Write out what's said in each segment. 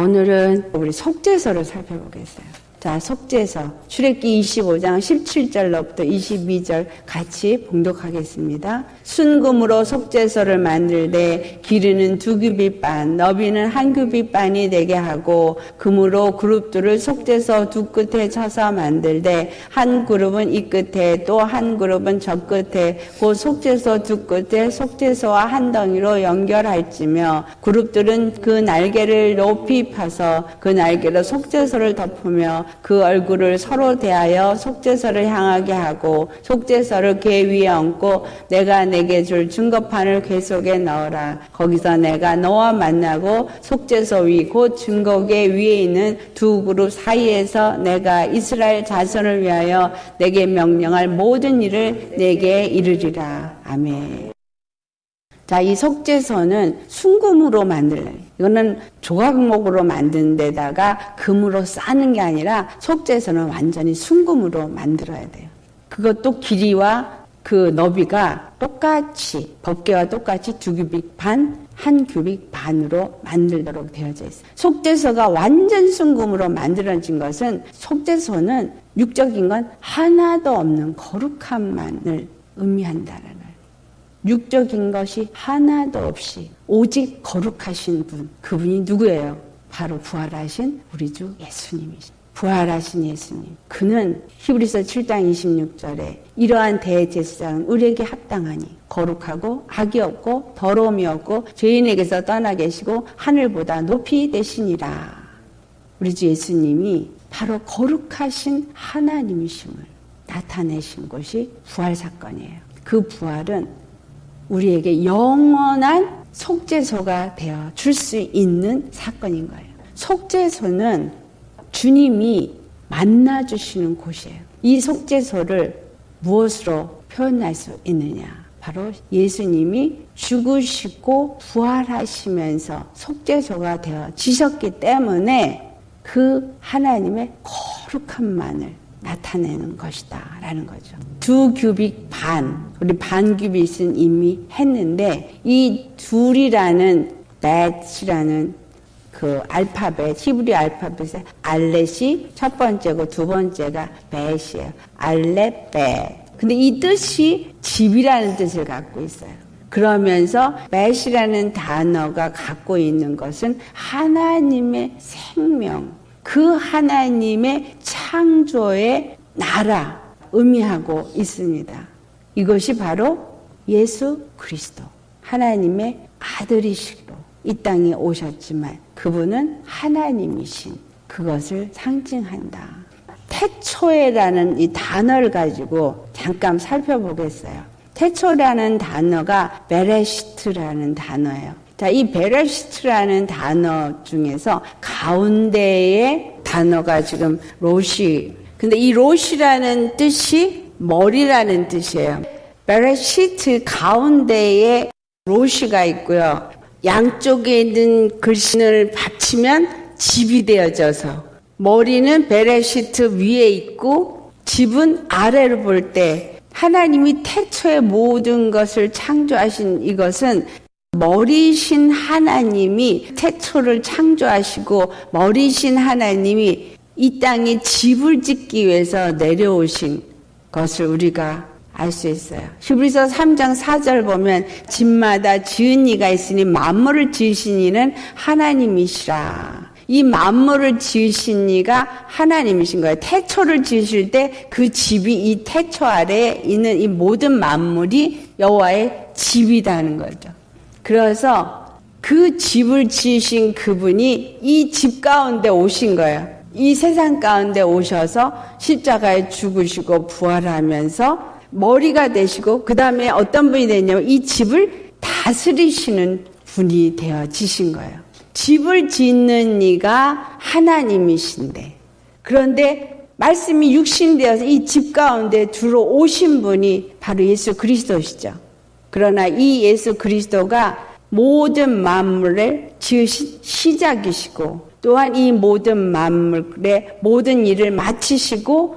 오늘은 우리 속죄서를 살펴보겠어요. 자, 속죄서 출애기 25장 17절로부터 22절 같이 봉독하겠습니다. 순금으로 속죄서를 만들되 길이는 두 규빗 반, 너비는 한 규빗 반이 되게 하고 금으로 그룹들을 속죄서 두 끝에 쳐서 만들되 한 그룹은 이 끝에 또 한 그룹은 저 끝에 그 속죄서 두 끝에 속죄서와 한 덩이로 연결할지며 그룹들은 그 날개를 높이 파서 그 날개로 속죄서를 덮으며 그 얼굴을 서로 대하여 속죄서를 향하게 하고 속죄서를 궤 위에 얹고 내가 내게 줄 증거판을 궤 속에 넣어라. 거기서 내가 너와 만나고 속죄서 위 곧 증거궤 위에 있는 두 그룹 사이에서 내가 이스라엘 자손을 위하여 내게 명령할 모든 일을 내게 이르리라. 아멘. 자, 이 속죄서는 순금으로 만들래. 이거는 조각목으로 만든 데다가 금으로 싸는 게 아니라 속죄서는 완전히 순금으로 만들어야 돼요. 그것도 길이와 그 너비가 똑같이 법계와 똑같이 두 규빅 반, 한 규빅 반으로 만들도록 되어져 있어요. 속죄서가 완전 순금으로 만들어진 것은 속죄서는 육적인 건 하나도 없는 거룩함만을 의미한다는 육적인 것이 하나도 없이 오직 거룩하신 분, 그분이 누구예요? 바로 부활하신 우리 주 예수님이십니다. 부활하신 예수님. 그는 히브리서 7장 26절에 이러한 대제사장은 우리에게 합당하니 거룩하고 악이 없고 더러움이 없고 죄인에게서 떠나 계시고 하늘보다 높이 되시니라. 우리 주 예수님이 바로 거룩하신 하나님이심을 나타내신 것이 부활 사건이에요. 그 부활은 우리에게 영원한 속죄소가 되어 줄 수 있는 사건인 거예요. 속죄소는 주님이 만나 주시는 곳이에요. 이 속죄소를 무엇으로 표현할 수 있느냐? 바로 예수님이 죽으시고 부활하시면서 속죄소가 되어 지셨기 때문에 그 하나님의 거룩함만을 나타내는 것이다. 라는 거죠. 두 규빅 반, 우리 반 규빅은 이미 했는데, 이 둘이라는 넷이라는 그 알파벳, 히브리 알파벳의 알렛이 첫 번째고 두 번째가 벳이에요. 알렛, 벳. 근데 이 뜻이 집이라는 뜻을 갖고 있어요. 그러면서 벳이라는 단어가 갖고 있는 것은 하나님의 생명, 그 하나님의 창조의 나라 의미하고 있습니다. 이것이 바로 예수 그리스도 하나님의 아들이시로 이 땅에 오셨지만 그분은 하나님이신 그것을 상징한다. 태초에라는 이 단어를 가지고 잠깐 살펴보겠어요. 태초라는 단어가 베레시트라는 단어예요. 자, 이 베레시트라는 단어 중에서 가운데의 단어가 지금 로시. 근데 이 로시라는 뜻이 머리라는 뜻이에요. 베레시트 가운데에 로시가 있고요. 양쪽에 있는 글씨를 받치면 집이 되어져서 머리는 베레시트 위에 있고 집은 아래로 볼 때 하나님이 태초의 모든 것을 창조하신 이것은 머리신 하나님이 태초를 창조하시고 머리신 하나님이 이 땅에 집을 짓기 위해서 내려오신 것을 우리가 알 수 있어요. 히브리서 3장 4절 보면 집마다 지은 이가 있으니 만물을 지으신 이는 하나님이시라. 이 만물을 지으신 이가 하나님이신 거예요. 태초를 지으실 때 그 집이 이 태초 아래에 있는 이 모든 만물이 여호와의 집이라는 거죠. 그래서 그 집을 지으신 그분이 이 집 가운데 오신 거예요. 이 세상 가운데 오셔서 십자가에 죽으시고 부활하면서 머리가 되시고 그 다음에 어떤 분이 되냐면 이 집을 다스리시는 분이 되어지신 거예요. 집을 짓는 이가 하나님이신데 그런데 말씀이 육신되어서 이 집 가운데 들어오신 분이 바로 예수 그리스도시죠. 그러나 이 예수 그리스도가 모든 만물을 지으신 시작이시고 또한 이 모든 만물의 모든 일을 마치시고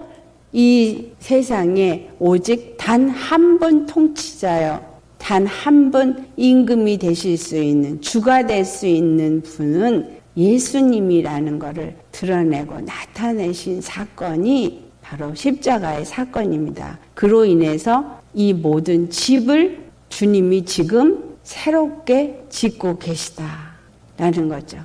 이 세상에 오직 단 한 분 통치자여 단한 분 임금이 되실 수 있는 주가 될 수 있는 분은 예수님이라는 것을 드러내고 나타내신 사건이 바로 십자가의 사건입니다. 그로 인해서 이 모든 집을 주님이 지금 새롭게 짓고 계시다라는 거죠.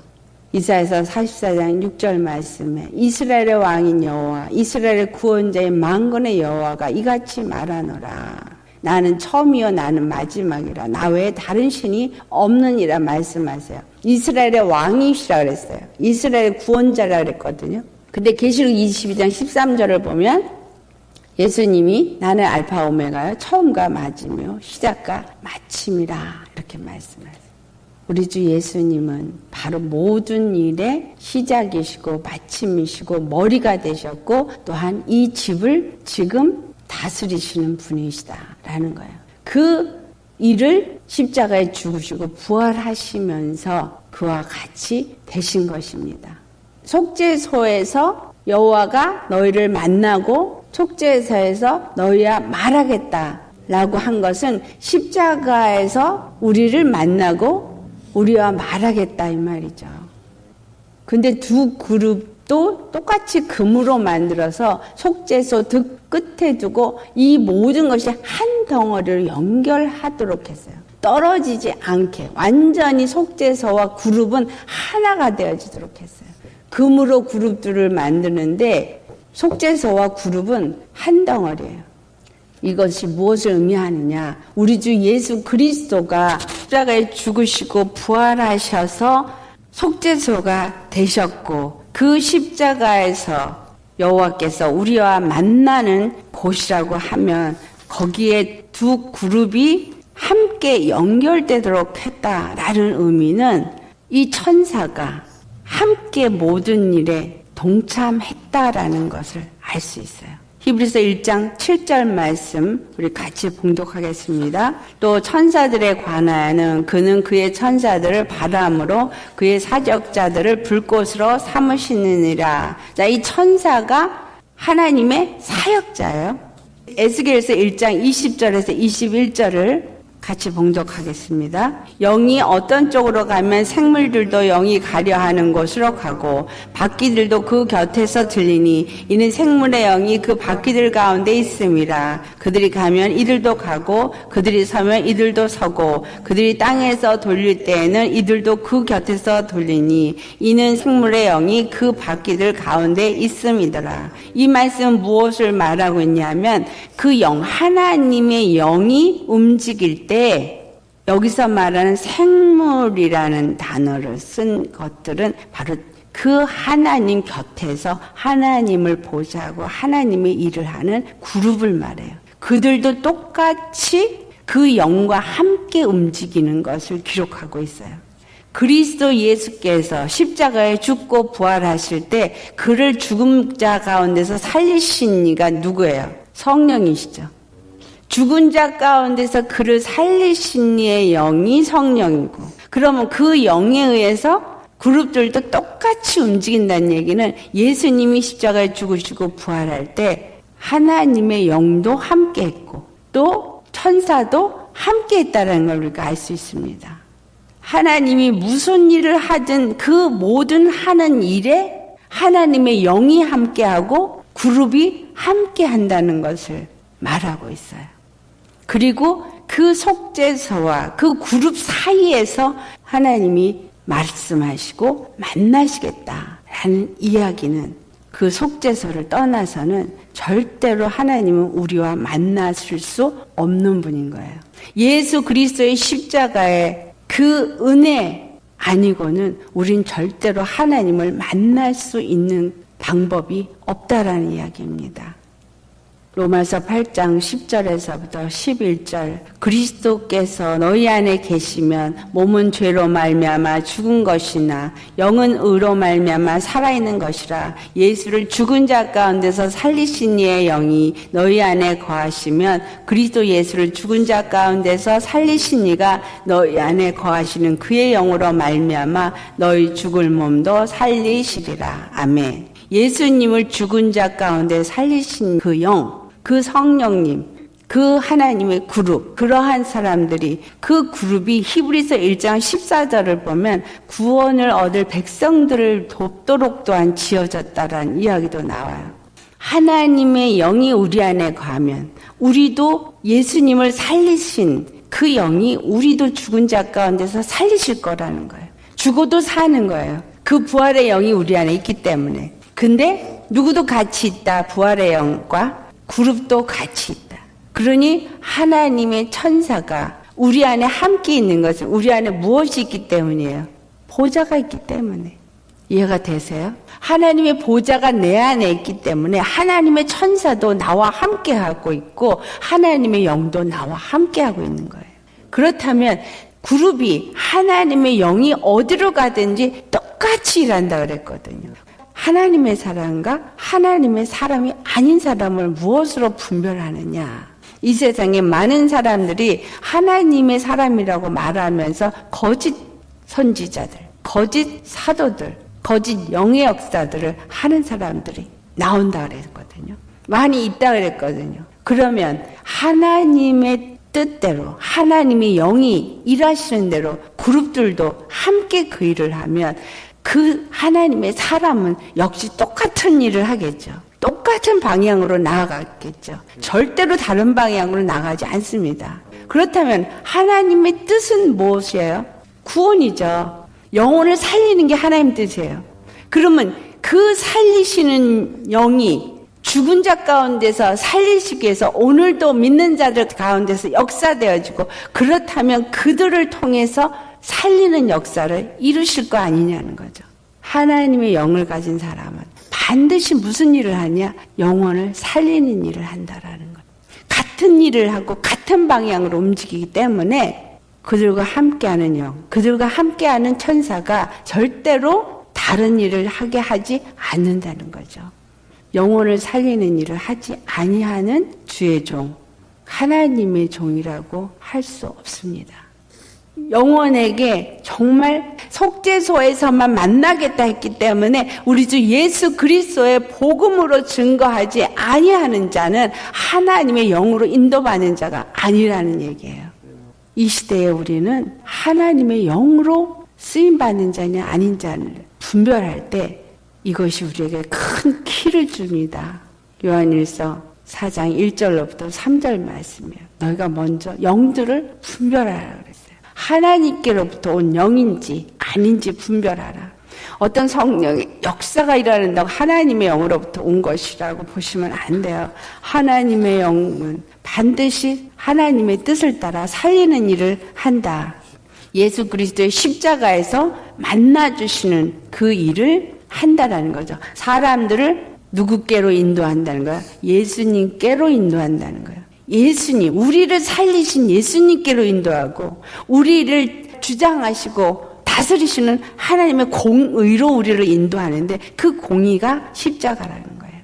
이사에서 44장 6절 말씀에 이스라엘의 왕인 여호와 이스라엘의 구원자인 만군의 여호와가 이같이 말하노라. 나는 처음이요 나는 마지막이라 나 외에 다른 신이 없느니라 말씀하세요. 이스라엘의 왕이시라 그랬어요. 이스라엘의 구원자라 그랬거든요. 근데 계시록 22장 13절을 보면 예수님이 나는 알파 오메가요 처음과 마지며 시작과 마침이라 이렇게 말씀하세요. 우리 주 예수님은 바로 모든 일의 시작이시고 마침이시고 머리가 되셨고 또한 이 집을 지금 다스리시는 분이시다라는 거예요. 그 일을 십자가에 죽으시고 부활하시면서 그와 같이 되신 것입니다. 속죄소에서 여호와가 너희를 만나고 속죄소에서 너희와 말하겠다 라고 한 것은 십자가에서 우리를 만나고 우리와 말하겠다 이 말이죠. 근데 두 그룹도 똑같이 금으로 만들어서 속죄소 끝에 두고 이 모든 것이 한 덩어리로 연결하도록 했어요. 떨어지지 않게 완전히 속죄소와 그룹은 하나가 되어지도록 했어요. 금으로 그룹들을 만드는데 속죄소와 그룹은 한 덩어리예요. 이것이 무엇을 의미하느냐? 우리 주 예수 그리스도가 십자가에 죽으시고 부활하셔서 속죄소가 되셨고 그 십자가에서 여호와께서 우리와 만나는 곳이라고 하면 거기에 두 그룹이 함께 연결되도록 했다라는 의미는 이 천사가 함께 모든 일에 동참했다라는 것을 알 수 있어요. 히브리서 1장 7절 말씀 우리 같이 봉독하겠습니다. 또 천사들에 관하여는 그는 그의 천사들을 바람으로 그의 사적자들을 불꽃으로 삼으시느니라. 자, 이 천사가 하나님의 사역자예요. 에스겔서 1장 20절에서 21절을 같이 봉독하겠습니다. 영이 어떤 쪽으로 가면 생물들도 영이 가려 하는 곳으로 가고 바퀴들도 그 곁에서 들리니 이는 생물의 영이 그 바퀴들 가운데 있음이라 그들이 가면 이들도 가고 그들이 서면 이들도 서고 그들이 땅에서 돌릴 때에는 이들도 그 곁에서 돌리니 이는 생물의 영이 그 바퀴들 가운데 있음이더라. 이 말씀 무엇을 말하고 있냐면 그 영 하나님의 영이 움직일 때때 여기서 말하는 생물이라는 단어를 쓴 것들은 바로 그 하나님 곁에서 하나님을 보자고 하나님의 일을 하는 그룹을 말해요. 그들도 똑같이 그 영과 함께 움직이는 것을 기록하고 있어요. 그리스도 예수께서 십자가에 죽고 부활하실 때 그를 죽음 자 가운데서 살리신 이가 누구예요? 성령이시죠. 죽은 자 가운데서 그를 살리신 이의 영이 성령이고 그러면 그 영에 의해서 그룹들도 똑같이 움직인다는 얘기는 예수님이 십자가에 죽으시고 부활할 때 하나님의 영도 함께 했고 또 천사도 함께 했다는 걸 우리가 알 수 있습니다. 하나님이 무슨 일을 하든 그 모든 하는 일에 하나님의 영이 함께하고 그룹이 함께 한다는 것을 말하고 있어요. 그리고 그 속죄서와 그 그룹 사이에서 하나님이 말씀하시고 만나시겠다라는 이야기는 그 속죄서를 떠나서는 절대로 하나님은 우리와 만나실 수 없는 분인 거예요. 예수 그리스도의 십자가의 그 은혜 아니고는 우린 절대로 하나님을 만날 수 있는 방법이 없다라는 이야기입니다. 로마서 8장 10절에서부터 11절. 그리스도께서 너희 안에 계시면 몸은 죄로 말미암아 죽은 것이나 영은 의로 말미암아 살아있는 것이라. 예수를 죽은 자 가운데서 살리신 이의 영이 너희 안에 거하시면 그리스도 예수를 죽은 자 가운데서 살리신 이가 너희 안에 거하시는 그의 영으로 말미암아 너희 죽을 몸도 살리시리라. 아멘. 예수님을 죽은 자 가운데 살리신 그 영, 그 성령님, 그 하나님의 그룹, 그러한 사람들이 그 그룹이 히브리서 1장 14절을 보면 구원을 얻을 백성들을 돕도록 또한 지어졌다라는 이야기도 나와요. 하나님의 영이 우리 안에 가면 우리도 예수님을 살리신 그 영이 우리도 죽은 자 가운데서 살리실 거라는 거예요. 죽어도 사는 거예요. 그 부활의 영이 우리 안에 있기 때문에. 근데 누구도 같이 있다. 부활의 영과 그룹도 같이 있다. 그러니 하나님의 천사가 우리 안에 함께 있는 것은 우리 안에 무엇이 있기 때문이에요? 보좌가 있기 때문에. 이해가 되세요? 하나님의 보좌가 내 안에 있기 때문에 하나님의 천사도 나와 함께 하고 있고 하나님의 영도 나와 함께 하고 있는 거예요. 그렇다면 그룹이 하나님의 영이 어디로 가든지 똑같이 일한다 그랬거든요. 하나님의 사람과 하나님의 사람이 아닌 사람을 무엇으로 분별하느냐? 이 세상에 많은 사람들이 하나님의 사람이라고 말하면서 거짓 선지자들, 거짓 사도들, 거짓 영의 역사들을 하는 사람들이 나온다 그랬거든요. 많이 있다 그랬거든요. 그러면 하나님의 뜻대로 하나님의 영이 일하시는 대로 그룹들도 함께 그 일을 하면 그 하나님의 사람은 역시 똑같은 일을 하겠죠. 똑같은 방향으로 나아가겠죠. 절대로 다른 방향으로 나가지 않습니다. 그렇다면 하나님의 뜻은 무엇이에요? 구원이죠. 영혼을 살리는 게 하나님 뜻이에요. 그러면 그 살리시는 영이 죽은 자 가운데서 살리시기 위해서 오늘도 믿는 자들 가운데서 역사되어지고 그렇다면 그들을 통해서 살리는 역사를 이루실 거 아니냐는 거죠. 하나님의 영을 가진 사람은 반드시 무슨 일을 하냐? 영혼을 살리는 일을 한다라는 것. 같은 일을 하고 같은 방향으로 움직이기 때문에 그들과 함께하는 영, 그들과 함께하는 천사가 절대로 다른 일을 하게 하지 않는다는 거죠. 영혼을 살리는 일을 하지 아니하는 주의 종, 하나님의 종이라고 할 수 없습니다. 영혼에게 정말 속죄소에서만 만나겠다 했기 때문에 우리 주 예수 그리스도의 복음으로 증거하지 아니하는 자는 하나님의 영으로 인도받는 자가 아니라는 얘기예요. 이 시대에 우리는 하나님의 영으로 쓰임 받는 자냐 아닌 자를 분별할 때 이것이 우리에게 큰 키를 줍니다. 요한일서 4장 1절로부터 3절 말씀이에요. 너희가 먼저 영들을 분별하라. 하나님께로부터 온 영인지 아닌지 분별하라. 어떤 성령의 역사가 일어난다고 하나님의 영으로부터 온 것이라고 보시면 안 돼요. 하나님의 영은 반드시 하나님의 뜻을 따라 살리는 일을 한다. 예수 그리스도의 십자가에서 만나주시는 그 일을 한다라는 거죠. 사람들을 누구께로 인도한다는 거야? 예수님께로 인도한다는 거예요. 예수님, 우리를 살리신 예수님께로 인도하고, 우리를 주장하시고, 다스리시는 하나님의 공의로 우리를 인도하는데, 그 공의가 십자가라는 거예요.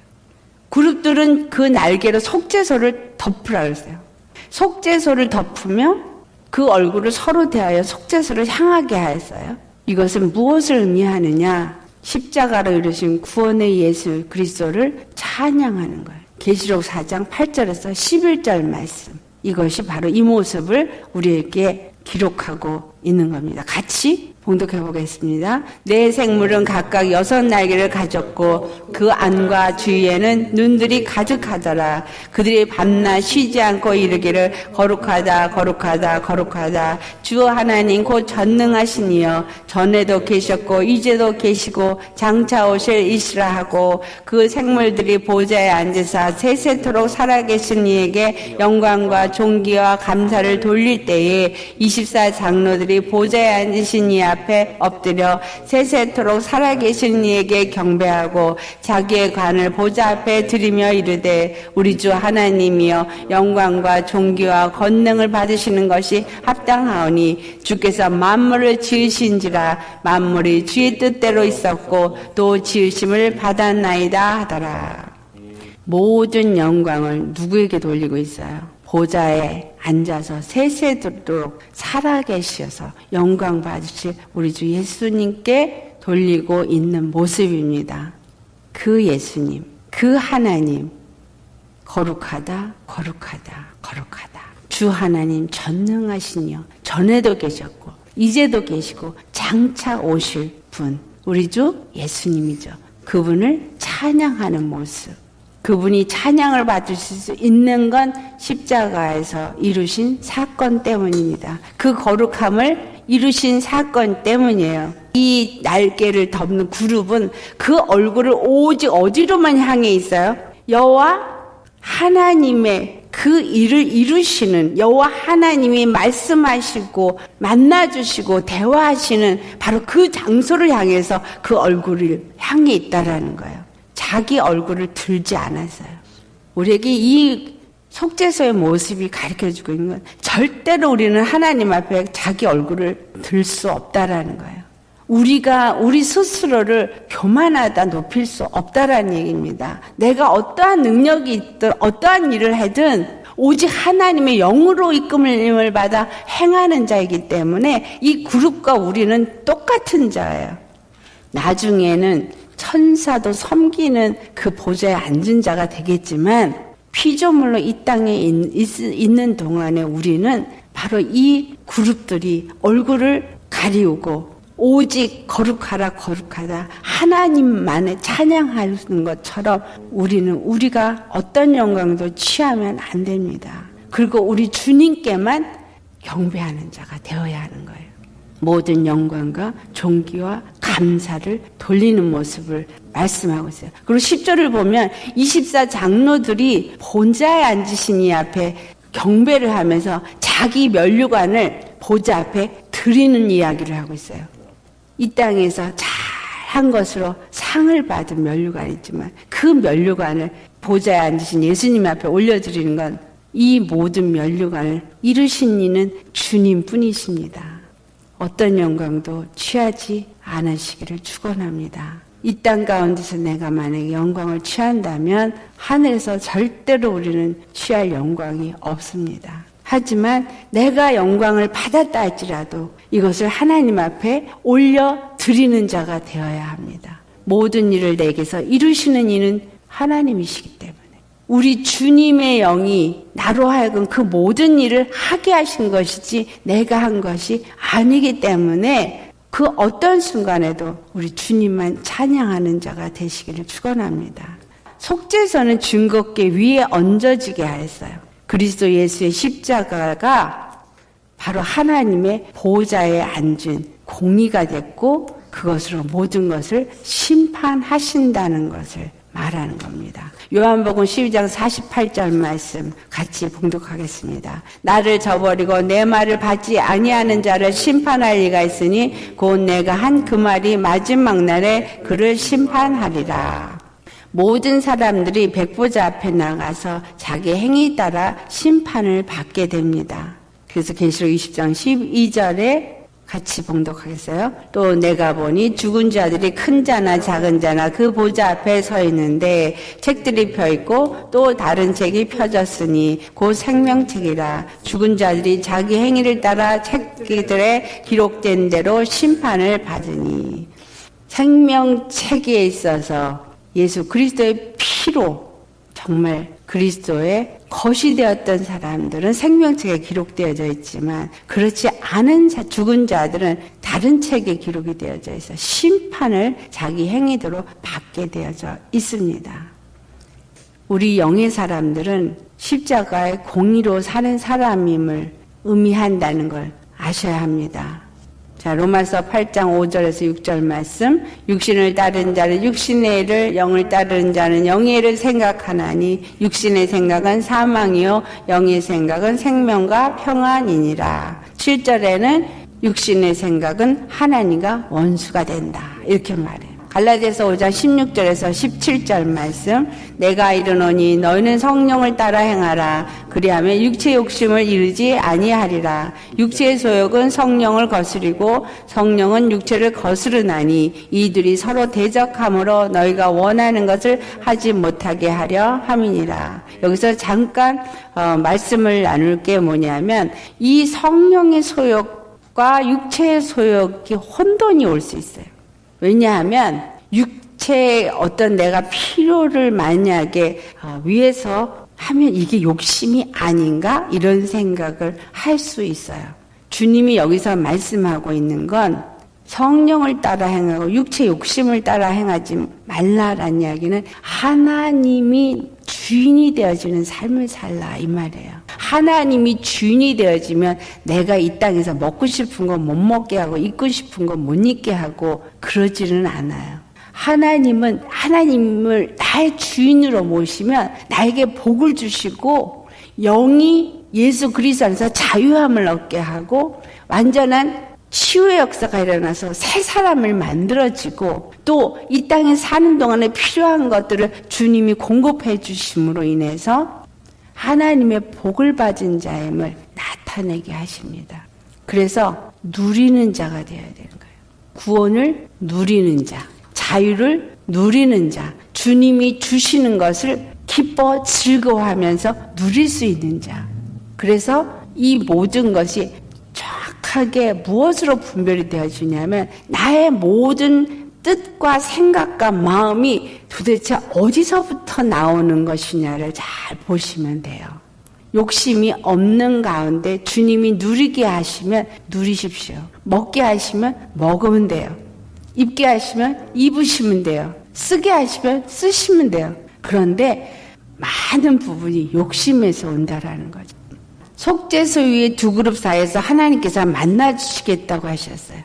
그룹들은 그 날개로 속죄소를 덮으라 그랬어요. 속죄소를 덮으면 그 얼굴을 서로 대하여 속죄소를 향하게 하였어요. 이것은 무엇을 의미하느냐? 십자가로 이루신 구원의 예수 그리스도를 찬양하는 거예요. 계시록 4장 8절에서 11절 말씀. 이것이 바로 이 모습을 우리에게 기록하고 있는 겁니다. 같이 봉독해 보겠습니다. 내 생물은 각각 여섯 날개를 가졌고 그 안과 주위에는 눈들이 가득하더라. 그들이 밤낮 쉬지 않고 이르기를 거룩하다 거룩하다 거룩하다 주 하나님 곧 전능하시니여 전에도 계셨고 이제도 계시고 장차 오실 이시라 하고 그 생물들이 보좌에 앉으사 세세토록 살아계신 이에게 영광과 존귀와 감사를 돌릴 때에 24 장로들이 보좌에 앉으신 이 앞에 엎드려 세세토록 살아계신 이에게 경배하고 자기의 관을 보좌 앞에 드리며 이르되 우리 주 하나님이여 영광과 존귀와 권능을 받으시는 것이 합당하오니 주께서 만물을 지으신지라 만물이 주의 뜻대로 있었고 또 지으심을 받았나이다 하더라. 모든 영광을 누구에게 돌리고 있어요? 보좌에 앉아서 세세도록 살아계셔서 영광 받으실 우리 주 예수님께 돌리고 있는 모습입니다. 그 예수님, 그 하나님, 거룩하다, 거룩하다, 거룩하다. 주 하나님 전능하시니요. 전에도 계셨고, 이제도 계시고, 장차 오실 분. 우리 주 예수님이죠. 그분을 찬양하는 모습. 그분이 찬양을 받으실 수 있는 건 십자가에서 이루신 사건 때문입니다. 그 거룩함을 이루신 사건 때문이에요. 이 날개를 덮는 그룹은 그 얼굴을 오직 어디로만 향해 있어요? 여호와 하나님의 그 일을 이루시는 여호와 하나님이 말씀하시고 만나 주시고 대화하시는 바로 그 장소를 향해서 그 얼굴을 향해 있다라는 거예요. 자기 얼굴을 들지 않았어요. 우리에게 이 속죄서의 모습이 가르쳐 주고 있는 건 절대로 우리는 하나님 앞에 자기 얼굴을 들 수 없다라는 거예요. 우리가 우리 스스로를 교만하다 높일 수 없다라는 얘기입니다. 내가 어떠한 능력이 있든 어떠한 일을 하든 오직 하나님의 영으로 이끌림을 받아 행하는 자이기 때문에 이 그룹과 우리는 똑같은 자예요. 나중에는 천사도 섬기는 그 보좌에 앉은 자가 되겠지만 피조물로 이 땅에 있, 는 동안에 우리는 바로 이 그룹들이 얼굴을 가리우고 오직 거룩하라 거룩하다 하나님만을 찬양하는 것처럼 우리는 우리가 어떤 영광도 취하면 안 됩니다. 그리고 우리 주님께만 경배하는 자가 되어야 하는 거예요. 모든 영광과 존귀와 감사를 돌리는 모습을 말씀하고 있어요. 그리고 10절을 보면 24 장로들이 본자에 앉으신 이 앞에 경배를 하면서 자기 면류관을 보좌 앞에 드리는 이야기를 하고 있어요. 이 땅에서 잘 한 것으로 상을 받은 면류관이 있지만 그 면류관을 보좌에 앉으신 예수님 앞에 올려드리는 건 이 모든 면류관을 이루신 이는 주님뿐이십니다. 어떤 영광도 취하지 않으시기를 축원합니다. 이 땅 가운데서 내가 만약에 영광을 취한다면 하늘에서 절대로 우리는 취할 영광이 없습니다. 하지만 내가 영광을 받았다 할지라도 이것을 하나님 앞에 올려 드리는 자가 되어야 합니다. 모든 일을 내게서 이루시는 이는 하나님이시기 때문에. 우리 주님의 영이 나로 하여금 그 모든 일을 하게 하신 것이지 내가 한 것이 아니기 때문에 그 어떤 순간에도 우리 주님만 찬양하는 자가 되시기를 축원합니다. 속죄서는 증거께 위에 얹어지게 하였어요. 그리스도 예수의 십자가가 바로 하나님의 보좌에 앉은 공의가 됐고 그것으로 모든 것을 심판하신다는 것을 말하는 겁니다. 요한복음 12장 48절 말씀 같이 봉독하겠습니다. 나를 저버리고 내 말을 받지 아니하는 자를 심판할 리가 있으니 곧 내가 한 그 말이 마지막 날에 그를 심판하리라. 모든 사람들이 백보자 앞에 나가서 자기 행위 따라 심판을 받게 됩니다. 그래서 계시록 20장 12절에 같이 봉독하겠어요? 또 내가 보니 죽은 자들이 큰 자나 작은 자나 그 보좌 앞에 서 있는데 책들이 펴 있고 또 다른 책이 펴졌으니 곧 생명책이라 죽은 자들이 자기 행위를 따라 책들에 기록된 대로 심판을 받으니 생명책에 있어서 예수 그리스도의 피로 정말 그리스도의 것이 되었던 사람들은 생명책에 기록되어져 있지만 그렇지 않은 자, 죽은 자들은 다른 책에 기록이 되어져 있어 심판을 자기 행위대로 받게 되어져 있습니다. 우리 영의 사람들은 십자가의 공의로 사는 사람임을 의미한다는 걸 아셔야 합니다. 자, 로마서 8장 5절에서 6절 말씀. 육신을 따르는 자는 육신의 일을, 영을 따르는 자는 영의 일을 생각하나니 육신의 생각은 사망이요 영의 생각은 생명과 평안이니라. 7절에는 육신의 생각은 하나님과 원수가 된다. 이렇게 말해요. 갈라디아서 5장 16절에서 17절 말씀. 내가 이르노니 너희는 성령을 따라 행하라. 그리하면 육체 욕심을 이르지 아니하리라. 육체의 소욕은 성령을 거스리고 성령은 육체를 거스르나니 이들이 서로 대적함으로 너희가 원하는 것을 하지 못하게 하려 함이니라. 여기서 잠깐 어, 말씀을 나눌 게 뭐냐면 이 성령의 소욕과 육체의 소욕이 혼돈이 올 수 있어요 왜냐하면 육체의 어떤 내가 필요를 만약에 어, 위해서 하면 이게 욕심이 아닌가? 이런 생각을 할 수 있어요. 주님이 여기서 말씀하고 있는 건 성령을 따라 행하고 육체 욕심을 따라 행하지 말라라는 이야기는 하나님이 주인이 되어지는 삶을 살라 이 말이에요. 하나님이 주인이 되어지면 내가 이 땅에서 먹고 싶은 거못 먹게 하고 입고 싶은 거못 입게 하고 그러지는 않아요. 하나님은 하나님을 나의 주인으로 모시면 나에게 복을 주시고 영이 예수 그리스도 안에서 자유함을 얻게 하고 완전한 치유의 역사가 일어나서 새 사람을 만들어지고 또 이 땅에 사는 동안에 필요한 것들을 주님이 공급해 주심으로 인해서 하나님의 복을 받은 자임을 나타내게 하십니다. 그래서 누리는 자가 되어야 되는 거예요. 구원을 누리는 자, 자유를 누리는 자, 주님이 주시는 것을 기뻐 즐거워하면서 누릴 수 있는 자. 그래서 이 모든 것이 정확하게 무엇으로 분별이 되어지냐면 나의 모든 뜻과 생각과 마음이 도대체 어디서부터 나오는 것이냐를 잘 보시면 돼요. 욕심이 없는 가운데 주님이 누리게 하시면 누리십시오. 먹게 하시면 먹으면 돼요. 입게 하시면 입으시면 돼요. 쓰게 하시면 쓰시면 돼요. 그런데 많은 부분이 욕심에서 온다라는 거죠. 속죄소위의 두 그룹 사이에서 하나님께서 만나 주시겠다고 하셨어요.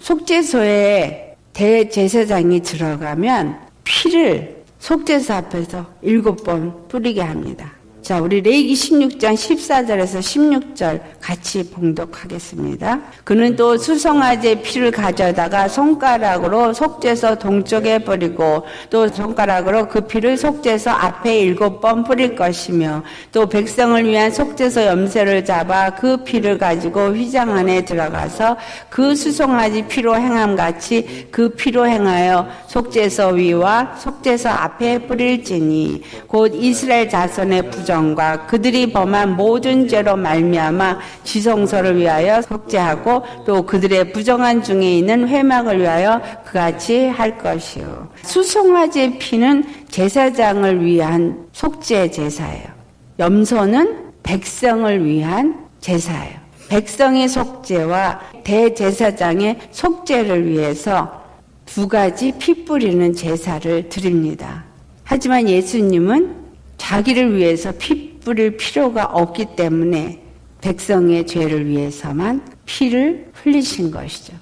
속죄소에 대제사장이 들어가면 피를 속죄소 앞에서 일곱 번 뿌리게 합니다. 자, 우리 레이기 16장 14절에서 16절 같이 봉독하겠습니다. 그는 또 수성아제 피를 가져다가 손가락으로 속죄서 동쪽에 뿌리고 또 손가락으로 그 피를 속죄서 앞에 일곱 번 뿌릴 것이며 또 백성을 위한 속죄서 염세를 잡아 그 피를 가지고 휘장 안에 들어가서 그 수송아지 피로 행함 같이 그 피로 행하여 속죄서 위와 속죄서 앞에 뿌릴지니 곧 이스라엘 자손의 부정 정과 그들이 범한 모든 죄로 말미암아 지성소를 위하여 속죄하고 또 그들의 부정한 중에 있는 회막을 위하여 그같이 할 것이요. 수송아지 피는 제사장을 위한 속죄 제사예요. 염소는 백성을 위한 제사예요. 백성의 속죄와 대제사장의 속죄를 위해서 두 가지 피 뿌리는 제사를 드립니다. 하지만 예수님은 자기를 위해서 피 뿌릴 필요가 없기 때문에 백성의 죄를 위해서만 피를 흘리신 것이죠.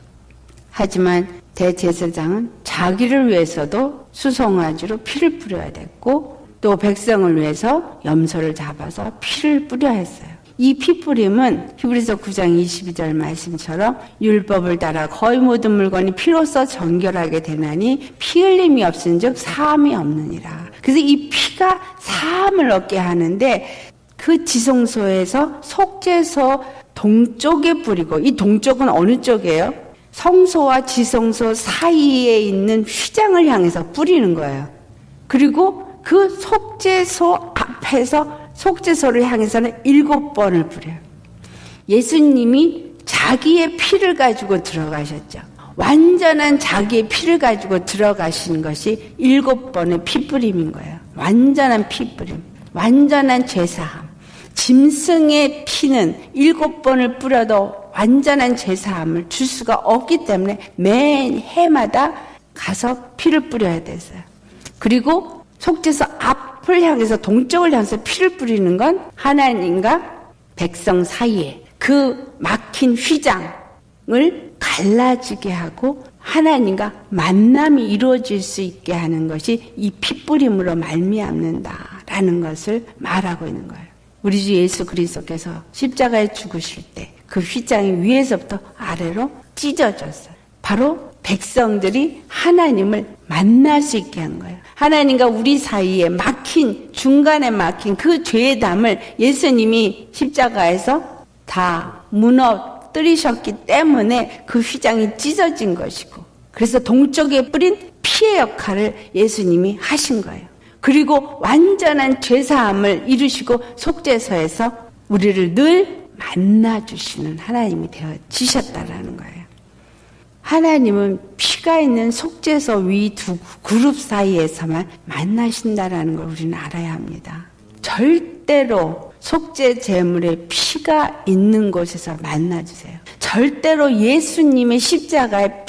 하지만 대제사장은 자기를 위해서도 수송아지로 피를 뿌려야 됐고 또 백성을 위해서 염소를 잡아서 피를 뿌려야 했어요. 이 피뿌림은 히브리서 9장 22절 말씀처럼 율법을 따라 거의 모든 물건이 피로써 정결하게 되나니 피 흘림이 없은즉 사함이 없느니라. 그래서 이 피가 사함을 얻게 하는데 그 지성소에서 속죄소 동쪽에 뿌리고 이 동쪽은 어느 쪽이에요? 성소와 지성소 사이에 있는 휘장을 향해서 뿌리는 거예요. 그리고 그 속죄소 앞에서 속죄소를 향해서는 일곱 번을 뿌려요. 예수님이 자기의 피를 가지고 들어가셨죠. 완전한 자기의 피를 가지고 들어가신 것이 일곱 번의 피뿌림인 거예요. 완전한 피뿌림. 완전한 죄사함. 짐승의 피는 일곱 번을 뿌려도 완전한 죄사함을 줄 수가 없기 때문에 매 해마다 가서 피를 뿌려야 됐어요. 그리고 속죄소 앞 앞을 향해서 동쪽을 향해서 피를 뿌리는 건 하나님과 백성 사이에 그 막힌 휘장을 갈라지게 하고 하나님과 만남이 이루어질 수 있게 하는 것이 이 피뿌림으로 말미암는다라는 것을 말하고 있는 거예요. 우리 주 예수 그리스도께서 십자가에 죽으실 때 그 휘장이 위에서부터 아래로 찢어졌어요. 바로 백성들이 하나님을 만날 수 있게 한 거예요. 하나님과 우리 사이에 막힌 중간에 막힌 그 죄의 담을 예수님이 십자가에서 다 무너뜨리셨기 때문에 그 휘장이 찢어진 것이고 그래서 동쪽에 뿌린 피의 역할을 예수님이 하신 거예요. 그리고 완전한 죄사함을 이루시고 속죄서에서 우리를 늘 만나 주시는 하나님이 되어 지셨다라는 거예요. 하나님은 피가 있는 속죄소 위두 그룹 사이에서만 만나신다라는 걸 우리는 알아야 합니다. 절대로 속죄 제물의 피가 있는 곳에서 만나주세요. 절대로 예수님의 십자가의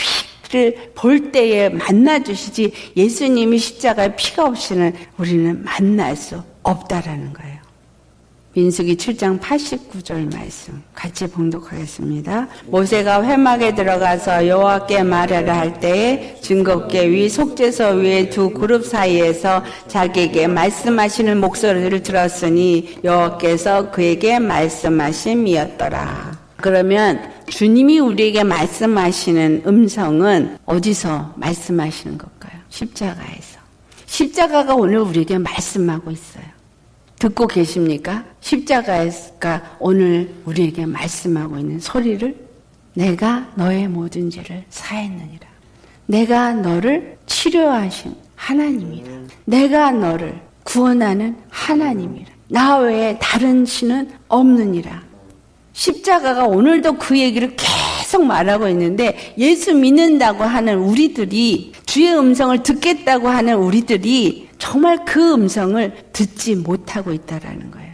피를 볼 때에 만나주시지 예수님이 십자가의 피가 없이는 우리는 만날 수 없다라는 거예요. 민수기 7장 89절 말씀 같이 봉독하겠습니다. 모세가 회막에 들어가서 여호와께 말하라 할 때에 증거계 위 속죄서 위에 두 그룹 사이에서 자기에게 말씀하시는 목소리를 들었으니 여호와께서 그에게 말씀하심이었더라. 그러면 주님이 우리에게 말씀하시는 음성은 어디서 말씀하시는 걸까요? 십자가에서. 십자가가 오늘 우리에게 말씀하고 있어요. 듣고 계십니까? 십자가가 오늘 우리에게 말씀하고 있는 소리를 내가 너의 모든 죄를 사했느니라. 내가 너를 치료하신 하나님이라. 내가 너를 구원하는 하나님이라. 나 외에 다른 신은 없느니라. 십자가가 오늘도 그 얘기를 계속 말하고 있는데 예수 믿는다고 하는 우리들이 주의 음성을 듣겠다고 하는 우리들이 정말 그 음성을 듣지 못하고 있다라는 거예요.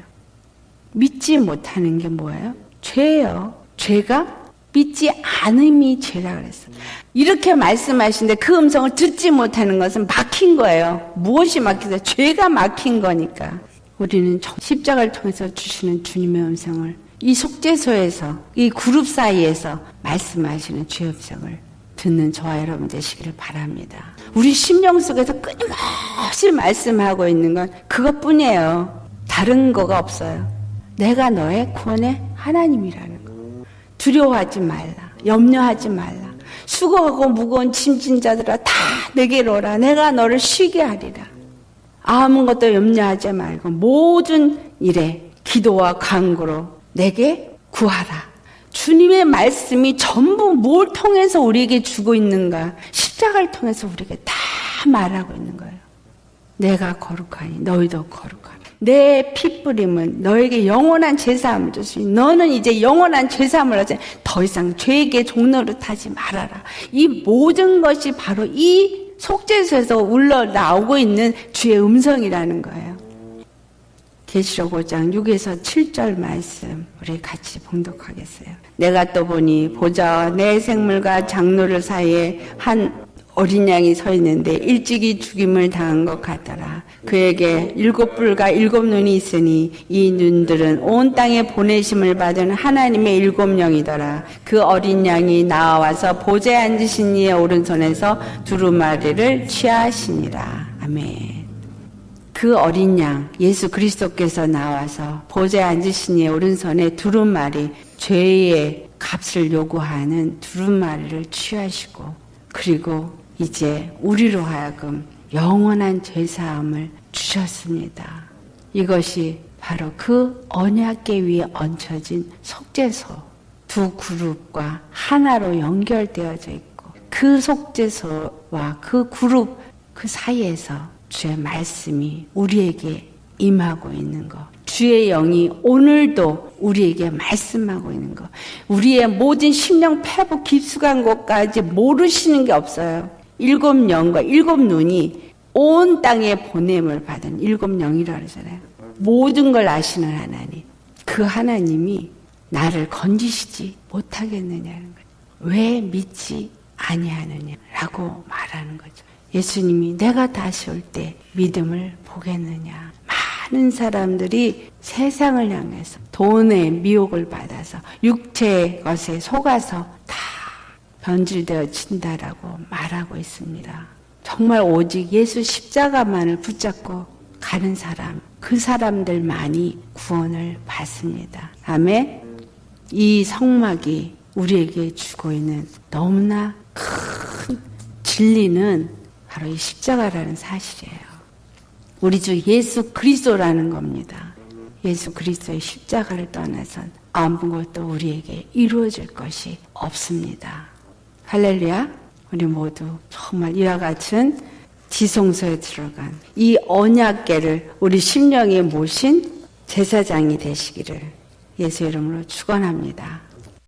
믿지 못하는 게 뭐예요? 죄예요. 죄가 믿지 않음이 죄라 그랬어. 이렇게 말씀하시는데 그 음성을 듣지 못하는 것은 막힌 거예요. 무엇이 막히다? 죄가 막힌 거니까. 우리는 십자가를 통해서 주시는 주님의 음성을 이 속죄소에서 이 그룹 사이에서 말씀하시는 주의 음성을 듣는 저와 여러분 되시기를 바랍니다. 우리 심령 속에서 끊임없이 말씀하고 있는 건 그것뿐이에요. 다른 거가 없어요. 내가 너의 구원의 하나님이라는 거. 두려워하지 말라. 염려하지 말라. 수고하고 무거운 짐진 자들아 다 내게로 오라. 내가 너를 쉬게 하리라. 아무것도 염려하지 말고 모든 일에 기도와 간구로 내게 구하라. 주님의 말씀이 전부 뭘 통해서 우리에게 주고 있는가? 십자가를 통해서 우리에게 다 말하고 있는 거예요. 내가 거룩하니 너희도 거룩하라. 내 피뿌림은 너에게 영원한 제사함을 줬으니 너는 이제 영원한 제사함을 하지 더 이상 죄에게 종로를 타지 말아라. 이 모든 것이 바로 이 속죄소에서 울러 나오고 있는 주의 음성이라는 거예요. 계시록 5장 6에서 7절 말씀 우리 같이 봉독하겠어요. 내가 또 보니 보자 내 생물과 장로를 사이에 한 어린 양이 서 있는데 일찍이 죽임을 당한 것 같더라. 그에게 일곱 뿔과 일곱 눈이 있으니 이 눈들은 온 땅에 보내심을 받은 하나님의 일곱 영이더라. 그 어린 양이 나와서 보좌에 앉으신 이의 오른손에서 두루마리를 취하시니라. 아멘. 그 어린 양 예수 그리스도께서 나와서 보좌에 앉으신 이의 오른손에 두루마리 죄의 값을 요구하는 두루마리를 취하시고 그리고 이제 우리로 하여금 영원한 죄사함을 주셨습니다. 이것이 바로 그 언약계 위에 얹혀진 속죄소 두 그룹과 하나로 연결되어져 있고 그 속죄소와 그 그룹 그 사이에서 주의 말씀이 우리에게 임하고 있는 것. 주의 영이 오늘도 우리에게 말씀하고 있는 것. 우리의 모든 심령 패부 깊숙한 곳까지 모르시는 게 없어요. 일곱 영과 일곱 눈이 온 땅에 보냄을 받은 일곱 영이라 그러잖아요. 모든 걸 아시는 하나님. 그 하나님이 나를 건지시지 못하겠느냐는 거죠. 왜 믿지 아니하느냐라고 말하는 거죠. 예수님이 내가 다시 올 때 믿음을 보겠느냐. 많은 사람들이 세상을 향해서 돈의 미혹을 받아서 육체의 것에 속아서 다 변질되어 진다라고 말하고 있습니다. 정말 오직 예수 십자가만을 붙잡고 가는 사람, 그 사람들만이 구원을 받습니다. 아멘. 이 성막이 우리에게 주고 있는 너무나 큰 진리는 바로 이 십자가라는 사실이에요. 우리 주 예수 그리스도라는 겁니다. 예수 그리스도의 십자가를 떠나선 아무것도 우리에게 이루어질 것이 없습니다. 할렐루야. 우리 모두 정말 이와 같은 지성소에 들어간 이 언약계를 우리 심령에 모신 제사장이 되시기를 예수 이름으로 축원합니다.